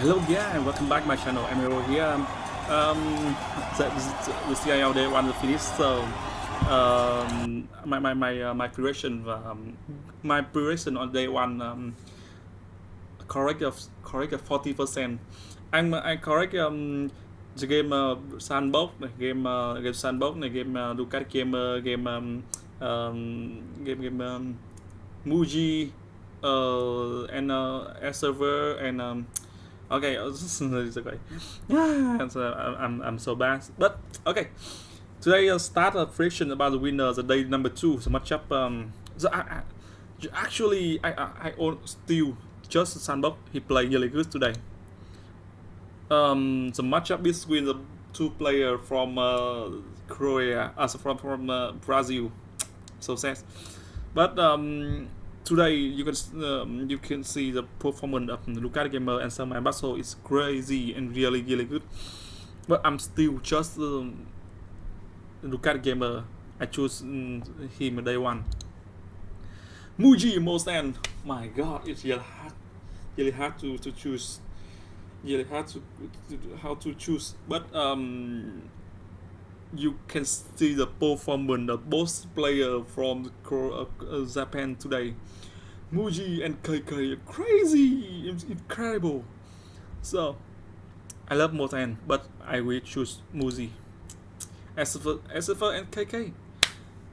Hello yeah and welcome back my channel. Emiro here. Um the, the, the CIL day one finished so um my my my, uh, my preparation um, my preparation on day one um, correct of correct of 40 percent. I'm I correct um the game uh, sandbox game uh, game sandbox game uh, Ducat gamer game um, um, game game um, Muji uh, and uh, server and um, okay it's okay yeah so I'm, I'm so bad. But okay. Today I'll start a friction about the winner the day number two. So much up um so I, I actually I I, I own still just sandbox he played really good today. Um the matchup between the two player from uh, Korea as uh, from from uh, Brazil. So sad. But um today you can um, you can see the performance of Lucas Gamer and some Battle is crazy and really really good. But I'm still just um, Gamer. I choose um, him day one. Muji Mosan my god it's really hard really hard to, to choose really hard to, to how to choose. But um you can see the performance of both players from uh, Japan today. Muji and KK are crazy, it's incredible. So, I love Motan, but I will choose Muji. As for, as for and KK,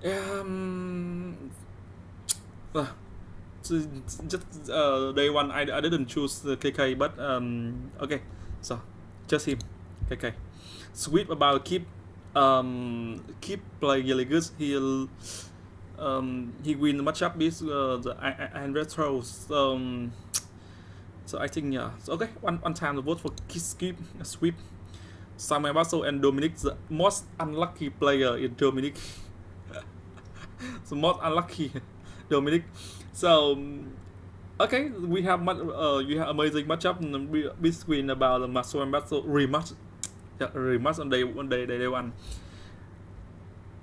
um, uh, just uh, day one I, I didn't choose the KK, but um, okay, so just him, KK. Sweet about keep um, keep playing really good. He'll um, he win the matchup with uh, the and retro. So, um, so I think yeah. So okay, one one time the vote for skip sweep. Samuel Basso and Dominic, the most unlucky player in Dominic. the most unlucky Dominic. So okay, we have much, uh, we have amazing matchup between about the Samuel Basso rematch yeah, rematch on day one day day, day one.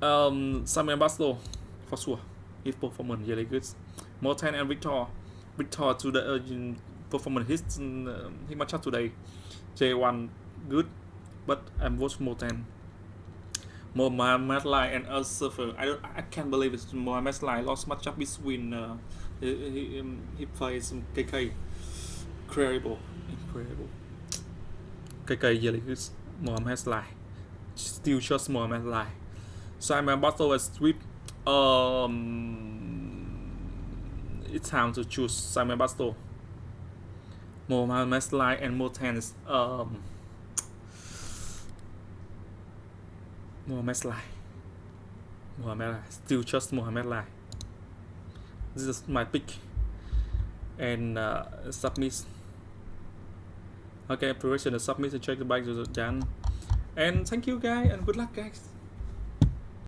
Um, Samuel Basso for sure. His performance really good. Morten and Victor. Victor to the uh, performance his uh, up today. J1 good, but I'm watch Morten. Mohamed Lai and us suffer. I don't. I can't believe it's Mohamed Lai lost match up between. Uh, he he, um, he plays KK. Incredible, incredible. KK really good. Mohamed Lai. Still just Mohamed Lai. Simon Bottle was sweep. Um, it's time to choose Simon Battle. Mohamed Lai and Motan is um Mohamed Lai. Mohamed Lai. Still just Mohamed Lai. This is my pick. And uh, submit. Okay, preparation the submit and check the bike to done. And thank you guys and good luck guys.